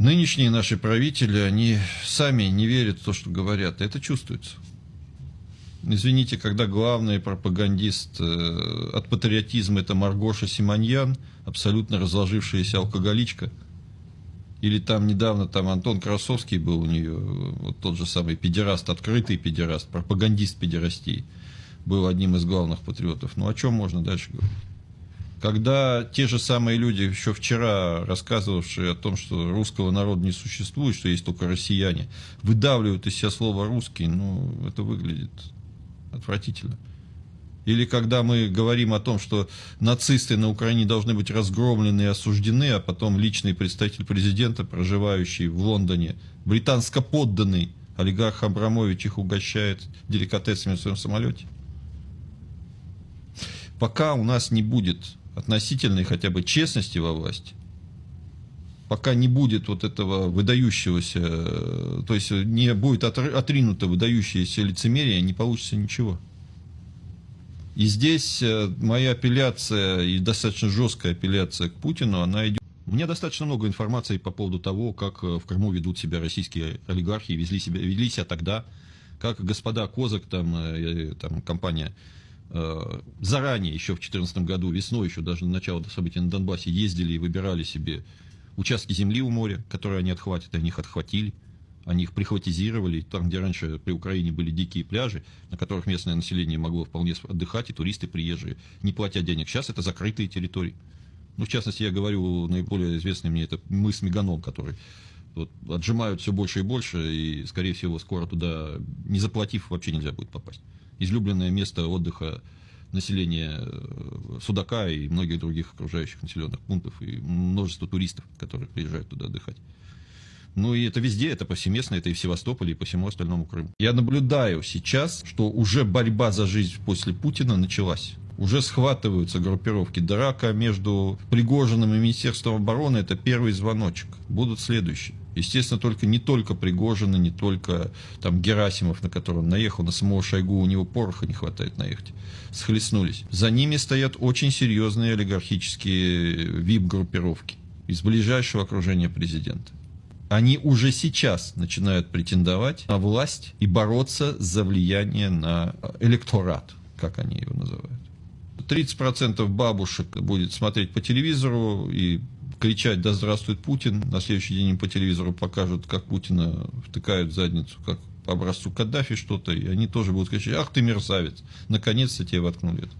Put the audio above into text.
Нынешние наши правители, они сами не верят в то, что говорят. Это чувствуется. Извините, когда главный пропагандист э, от патриотизма это Маргоша Симоньян, абсолютно разложившаяся алкоголичка, или там недавно там Антон Красовский был у нее, вот тот же самый педераст, открытый педераст, пропагандист педерастии, был одним из главных патриотов. Ну о чем можно дальше говорить? Когда те же самые люди, еще вчера рассказывавшие о том, что русского народа не существует, что есть только россияне, выдавливают из себя слово «русский», ну, это выглядит отвратительно. Или когда мы говорим о том, что нацисты на Украине должны быть разгромлены и осуждены, а потом личный представитель президента, проживающий в Лондоне, британско подданный олигарх Абрамович их угощает деликатесами в своем самолете. Пока у нас не будет относительной хотя бы честности во власти, пока не будет вот этого выдающегося, то есть не будет отринуто выдающееся лицемерие, не получится ничего. И здесь э, моя апелляция, и достаточно жесткая апелляция к Путину, она идет. У меня достаточно много информации по поводу того, как э, в Крыму ведут себя российские олигархи, везли себя, вели себя тогда, как господа Козак, там, э, там компания Э, заранее, еще в 2014 году, весной, еще даже на начало событий на Донбассе, ездили и выбирали себе участки земли у моря, которые они отхватят, они их отхватили, они их прихватизировали, там, где раньше при Украине были дикие пляжи, на которых местное население могло вполне отдыхать, и туристы приезжие, не платя денег. Сейчас это закрытые территории. Ну, в частности, я говорю, наиболее известный мне это мыс Меганом, который вот, отжимают все больше и больше, и, скорее всего, скоро туда, не заплатив, вообще нельзя будет попасть излюбленное место отдыха населения э, Судака и многих других окружающих населенных пунктов, и множество туристов, которые приезжают туда отдыхать. Ну и это везде, это повсеместно, это и в Севастополе, и по всему остальному Крыму. Я наблюдаю сейчас, что уже борьба за жизнь после Путина началась. Уже схватываются группировки. Драка между Пригожиным и Министерством обороны – это первый звоночек. Будут следующие. Естественно, только не только Пригожина, не только там Герасимов, на которого наехал, на самого Шойгу, у него пороха не хватает наехать. Схлестнулись. За ними стоят очень серьезные олигархические вип-группировки из ближайшего окружения президента. Они уже сейчас начинают претендовать на власть и бороться за влияние на электорат, как они его называют. 30% бабушек будет смотреть по телевизору и кричать «Да здравствует Путин!», на следующий день им по телевизору покажут, как Путина втыкают в задницу, как по образцу Каддафи что-то, и они тоже будут кричать «Ах ты мерзавец! Наконец-то тебе воткнули это!».